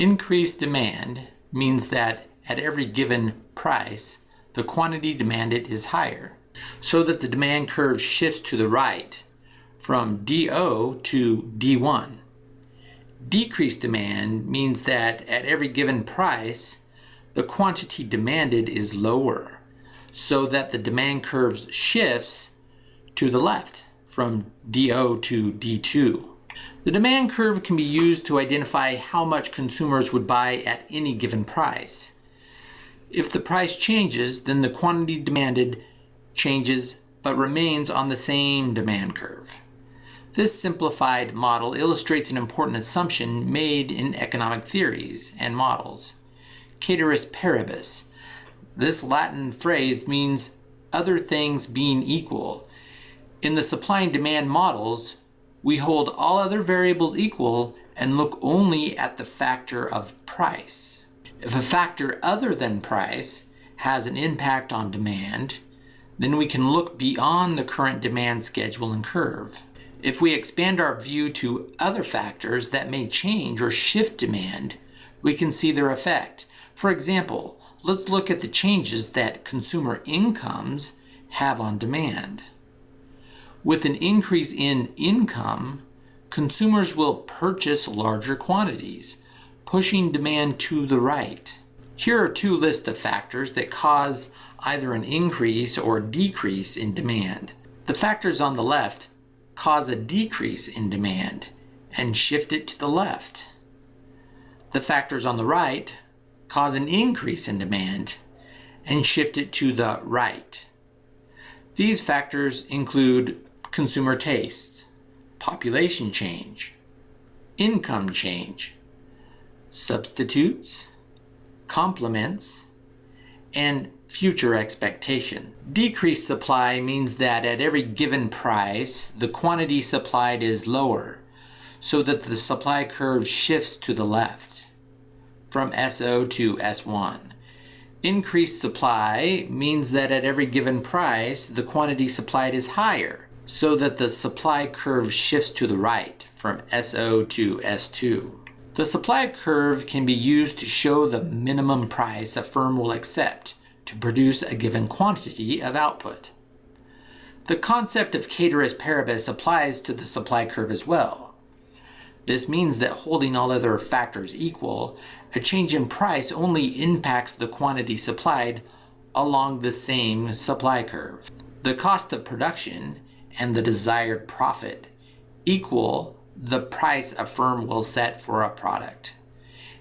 Increased demand means that at every given price, the quantity demanded is higher, so that the demand curve shifts to the right from DO to D1. Decreased demand means that at every given price, the quantity demanded is lower, so that the demand curve shifts to the left from DO to D2. The demand curve can be used to identify how much consumers would buy at any given price. If the price changes, then the quantity demanded changes but remains on the same demand curve. This simplified model illustrates an important assumption made in economic theories and models. Ceteris paribus. This Latin phrase means other things being equal. In the supply and demand models, we hold all other variables equal and look only at the factor of price. If a factor other than price has an impact on demand, then we can look beyond the current demand schedule and curve. If we expand our view to other factors that may change or shift demand, we can see their effect. For example, let's look at the changes that consumer incomes have on demand. With an increase in income, consumers will purchase larger quantities, pushing demand to the right. Here are two lists of factors that cause either an increase or decrease in demand. The factors on the left cause a decrease in demand and shift it to the left. The factors on the right cause an increase in demand and shift it to the right. These factors include consumer tastes, population change, income change, substitutes, complements, and future expectation. Decreased supply means that at every given price, the quantity supplied is lower, so that the supply curve shifts to the left, from SO to S1. Increased supply means that at every given price, the quantity supplied is higher, so that the supply curve shifts to the right from SO to S2. The supply curve can be used to show the minimum price a firm will accept to produce a given quantity of output. The concept of ceteris paribus applies to the supply curve as well. This means that holding all other factors equal, a change in price only impacts the quantity supplied along the same supply curve. The cost of production and the desired profit equal the price a firm will set for a product.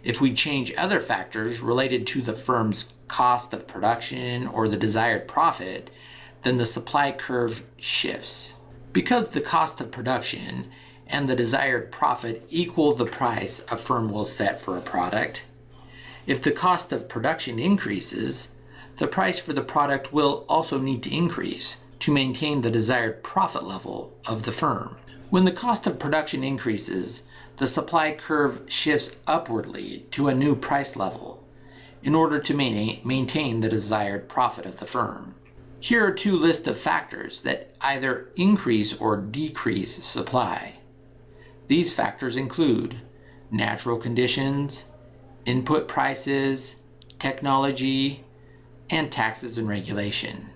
If we change other factors related to the firm's cost of production or the desired profit, then the supply curve shifts. Because the cost of production and the desired profit equal the price a firm will set for a product, if the cost of production increases, the price for the product will also need to increase to maintain the desired profit level of the firm. When the cost of production increases, the supply curve shifts upwardly to a new price level in order to maintain the desired profit of the firm. Here are two lists of factors that either increase or decrease supply. These factors include natural conditions, input prices, technology, and taxes and regulation.